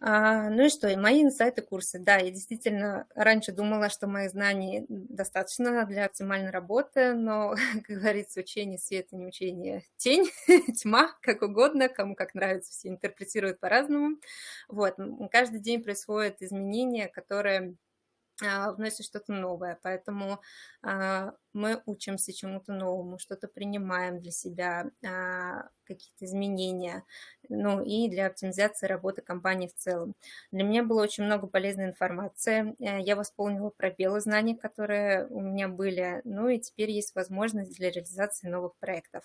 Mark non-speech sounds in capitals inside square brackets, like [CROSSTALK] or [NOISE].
А, ну и что? И мои инсайты, курсы. Да, я действительно раньше думала, что моих знаний достаточно для оптимальной работы, но, [LAUGHS] как говорится, учение света, не учение тень, [LAUGHS] тьма, как угодно, кому как нравится, все интерпретируют по-разному. Вот, каждый день происходят изменения, которые вносит что-то новое. Поэтому а, мы учимся чему-то новому, что-то принимаем для себя, а, какие-то изменения, ну и для оптимизации работы компании в целом. Для меня было очень много полезной информации. Э, я восполнила пробелы знаний, которые у меня были, ну и теперь есть возможность для реализации новых проектов.